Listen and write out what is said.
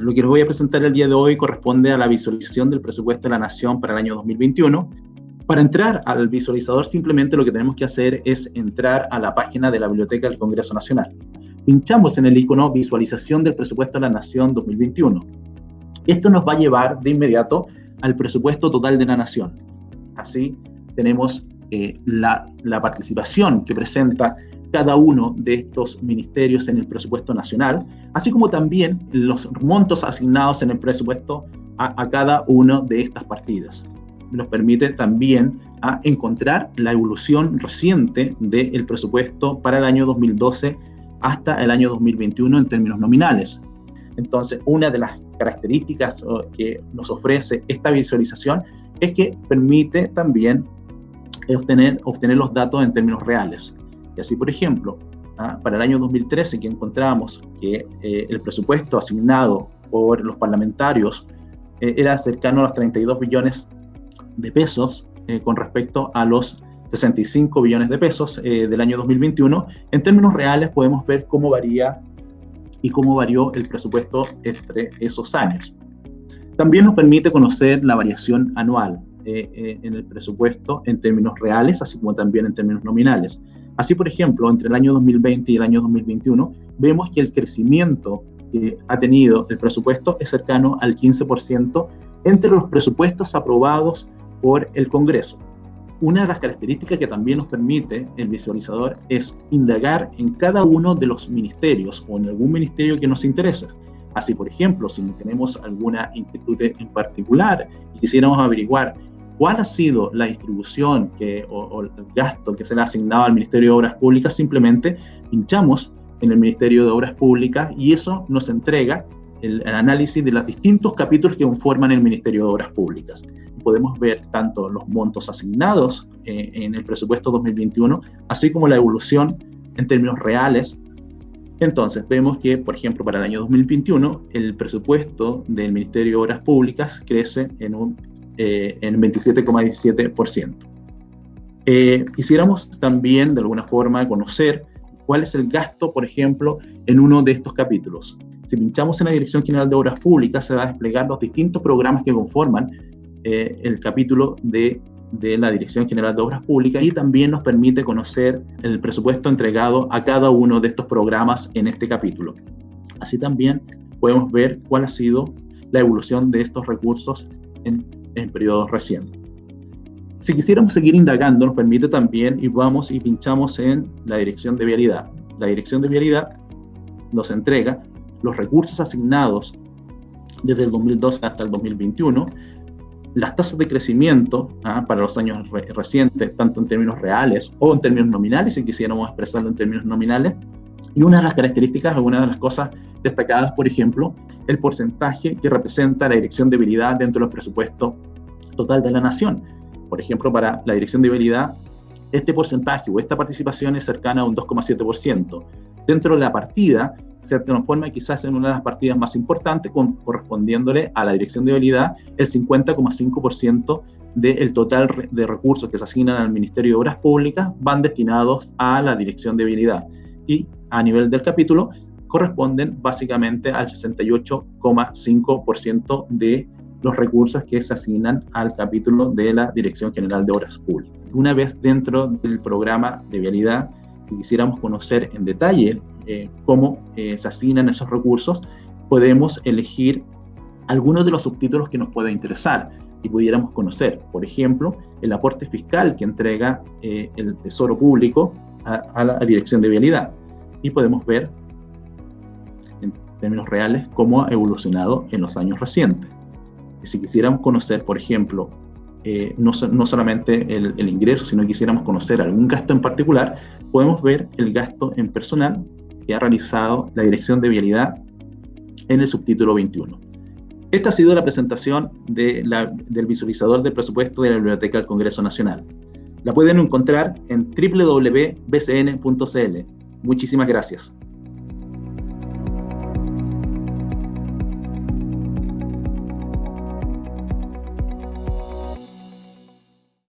Lo que les voy a presentar el día de hoy corresponde a la visualización del presupuesto de la Nación para el año 2021. Para entrar al visualizador simplemente lo que tenemos que hacer es entrar a la página de la Biblioteca del Congreso Nacional. Pinchamos en el icono Visualización del presupuesto de la Nación 2021. Esto nos va a llevar de inmediato al presupuesto total de la Nación. Así tenemos eh, la, la participación que presenta cada uno de estos ministerios en el presupuesto nacional, así como también los montos asignados en el presupuesto a, cada una de estas partidas. Nos permite también a encontrar la evolución reciente del presupuesto para el año 2012 hasta el año 2021 en términos nominales. Entonces, una de las características que nos ofrece esta visualización es que permite también obtener, obtener los datos en términos reales. Y así, por ejemplo, ¿ah? para el año 2013 que encontramos que eh, el presupuesto asignado por los parlamentarios eh, era cercano a los 32 billones de pesos eh, con respecto a los 65 billones de pesos del año 2021, en términos reales podemos ver cómo varía y cómo varió el presupuesto entre esos años. También nos permite conocer la variación anual en el presupuesto en términos reales, así como también en términos nominales. Así, por ejemplo, entre el año 2020 y el año 2021, vemos que el crecimiento que ha tenido el presupuesto es cercano al 15% entre los presupuestos aprobados por el Congreso. Una de las características que también nos permite el visualizador es indagar en cada uno de los ministerios o en algún ministerio que nos interese. Así, por ejemplo, si tenemos alguna inquietud en particular y quisiéramos averiguar cuál ha sido la distribución que, o, el gasto que se le ha asignado al Ministerio de Obras Públicas, simplemente pinchamos en el Ministerio de Obras Públicas y eso nos entrega el, análisis de los distintos capítulos que conforman el Ministerio de Obras Públicas. Podemos ver tanto los montos asignados eh, en el presupuesto 2021, así como la evolución en términos reales. Entonces, vemos que, por ejemplo, para el año 2021, el presupuesto del Ministerio de Obras Públicas crece en un eh, en 27,17%. Eh, quisiéramos también, de alguna forma, conocer cuál es el gasto, por ejemplo, en uno de estos capítulos. Si pinchamos en la Dirección General de Obras Públicas, se van a desplegar los distintos programas que conforman eh, el capítulo de, de la Dirección General de Obras Públicas y también nos permite conocer el presupuesto entregado a cada uno de estos programas en este capítulo. Así también podemos ver cuál ha sido la evolución de estos recursos en en periodos recientes. Si quisiéramos seguir indagando, nos permite también y vamos y pinchamos en la dirección de vialidad. La dirección de vialidad nos entrega los recursos asignados desde el 2012 hasta el 2021, las tasas de crecimiento ¿ah? para los años recientes, tanto en términos reales o en términos nominales, si quisiéramos expresarlo en términos nominales, y una de las características, algunas de las cosas destacadas, por ejemplo, el porcentaje que representa la dirección de habilidad dentro de los presupuestos total de la nación. Por ejemplo, para la dirección de habilidad, este porcentaje o esta participación es cercana a un 2,7%. Dentro de la partida, se transforma quizás en una de las partidas más importantes, correspondiéndole a la dirección de habilidad el 50,5% del total de recursos que se asignan al Ministerio de Obras Públicas van destinados a la dirección de habilidad. Y a nivel del capítulo, corresponden básicamente al 68,5% de los recursos que se asignan al capítulo de la Dirección General de Obras Públicas. Una vez dentro del programa de vialidad, si quisiéramos conocer en detalle eh, cómo eh, se asignan esos recursos, podemos elegir algunos de los subtítulos que nos pueda interesar y pudiéramos conocer, por ejemplo, el aporte fiscal que entrega eh, el Tesoro Público a, a la Dirección de Vialidad. Y podemos ver términos reales cómo ha evolucionado en los años recientes. Si quisiéramos conocer, por ejemplo, eh, no, no, solamente el, el, ingreso, sino quisiéramos conocer algún gasto en particular, podemos ver el gasto en personal que ha realizado la Dirección de Vialidad en el subtítulo 21. Esta ha sido la presentación de la, del visualizador del presupuesto de la Biblioteca del Congreso Nacional. La pueden encontrar en www.bcn.cl. Muchísimas gracias.